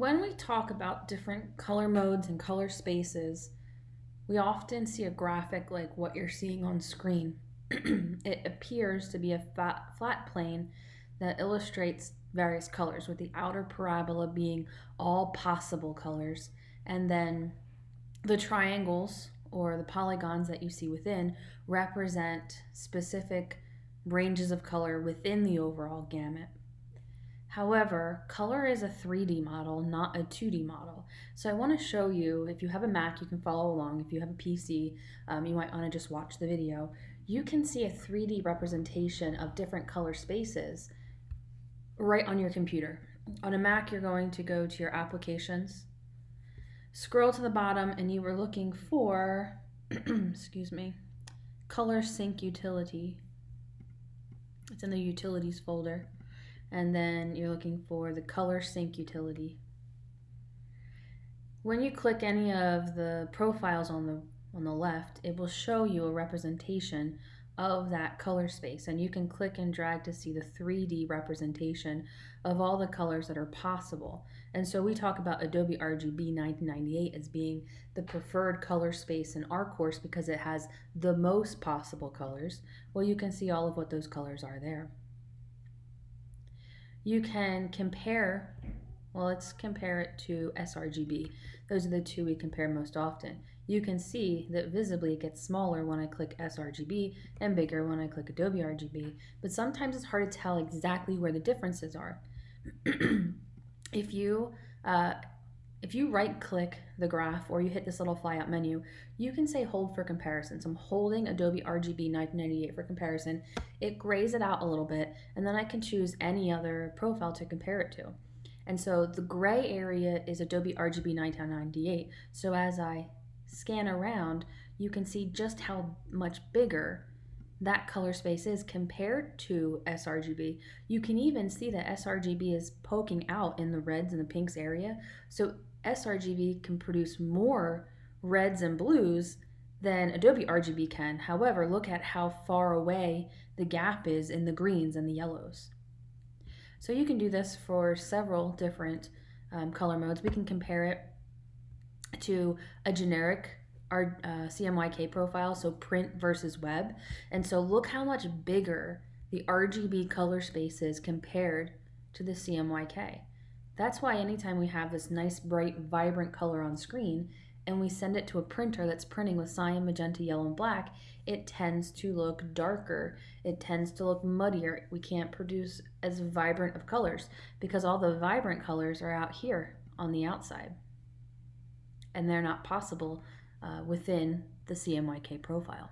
When we talk about different color modes and color spaces, we often see a graphic like what you're seeing on screen. it appears to be a fat, flat plane that illustrates various colors, with the outer parabola being all possible colors, and then the triangles or the polygons that you see within represent specific ranges of color within the overall gamut. However, color is a 3D model, not a 2D model. So I want to show you, if you have a Mac, you can follow along. If you have a PC, um, you might want to just watch the video. You can see a 3D representation of different color spaces right on your computer. On a Mac, you're going to go to your applications, scroll to the bottom, and you were looking for, excuse me, ColorSync utility. It's in the utilities folder and then you're looking for the ColorSync utility. When you click any of the profiles on the on the left, it will show you a representation of that color space and you can click and drag to see the 3D representation of all the colors that are possible. And so we talk about Adobe RGB 1998 as being the preferred color space in our course because it has the most possible colors. Well, you can see all of what those colors are there you can compare, well, let's compare it to sRGB. Those are the two we compare most often. You can see that visibly it gets smaller when I click sRGB and bigger when I click Adobe RGB, but sometimes it's hard to tell exactly where the differences are. if you uh, if you right click the graph or you hit this little fly out menu, you can say hold for comparison. So I'm holding Adobe RGB 1998 for comparison. It grays it out a little bit and then I can choose any other profile to compare it to. And so the gray area is Adobe RGB 1998. So as I scan around, you can see just how much bigger that color space is compared to sRGB. You can even see that sRGB is poking out in the reds and the pinks area. So sRGB can produce more reds and blues than Adobe RGB can. However, look at how far away the gap is in the greens and the yellows. So you can do this for several different um, color modes. We can compare it to a generic our uh, CMYK profile, so print versus web. And so look how much bigger the RGB color space is compared to the CMYK. That's why anytime we have this nice, bright, vibrant color on screen and we send it to a printer that's printing with cyan, magenta, yellow, and black, it tends to look darker. It tends to look muddier. We can't produce as vibrant of colors because all the vibrant colors are out here on the outside. And they're not possible uh, within the CMYK profile.